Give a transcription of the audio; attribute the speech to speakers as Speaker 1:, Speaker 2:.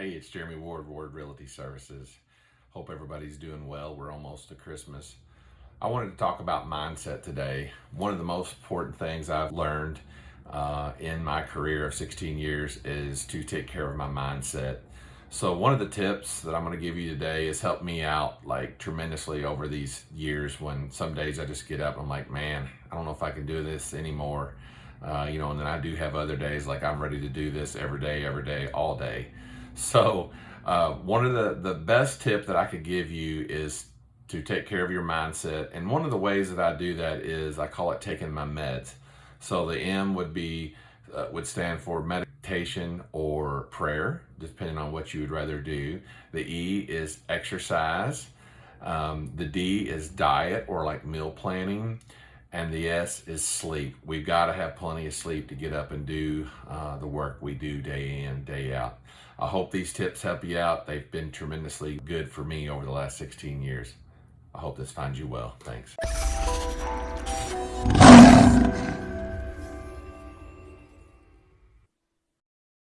Speaker 1: Hey, it's Jeremy Ward, Ward Realty Services. Hope everybody's doing well. We're almost to Christmas. I wanted to talk about mindset today. One of the most important things I've learned uh, in my career of 16 years is to take care of my mindset. So one of the tips that I'm going to give you today has helped me out like tremendously over these years when some days I just get up I'm like, man, I don't know if I can do this anymore. Uh, you know, and then I do have other days like I'm ready to do this every day, every day, all day. So uh, one of the, the best tip that I could give you is to take care of your mindset. And one of the ways that I do that is I call it taking my meds. So the M would be uh, would stand for meditation or prayer, depending on what you would rather do. The E is exercise. Um, the D is diet or like meal planning. And the S is sleep. We've got to have plenty of sleep to get up and do uh, the work we do day in, day out. I hope these tips help you out. They've been tremendously good for me over the last 16 years. I hope this finds you well. Thanks.